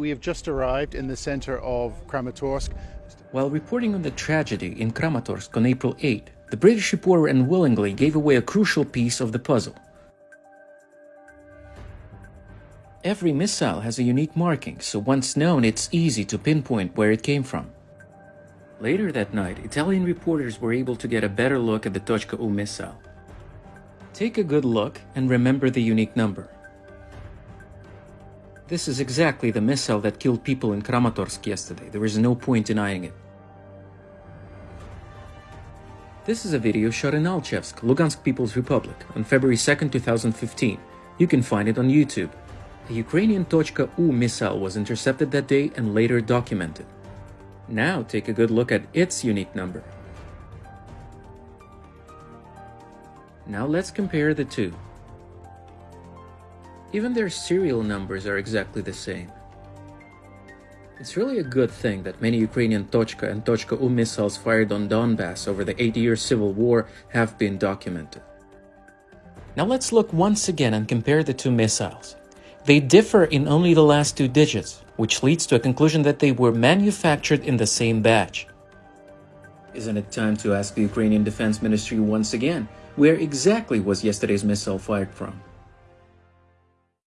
We have just arrived in the center of Kramatorsk. While reporting on the tragedy in Kramatorsk on April 8, the British reporter unwillingly gave away a crucial piece of the puzzle. Every missile has a unique marking, so once known, it's easy to pinpoint where it came from. Later that night, Italian reporters were able to get a better look at the Tochka U missile. Take a good look and remember the unique number. This is exactly the missile that killed people in Kramatorsk yesterday. There is no point denying it. This is a video shot in Alchevsk, Lugansk People's Republic, on February 2, 2015. You can find it on YouTube. A Ukrainian Tochka U missile was intercepted that day and later documented. Now take a good look at its unique number. Now let's compare the two. Even their serial numbers are exactly the same. It's really a good thing that many Ukrainian Tochka and Tochka U missiles fired on Donbass over the eight-year civil war have been documented. Now let's look once again and compare the two missiles. They differ in only the last two digits, which leads to a conclusion that they were manufactured in the same batch. Isn't it time to ask the Ukrainian Defense Ministry once again, where exactly was yesterday's missile fired from?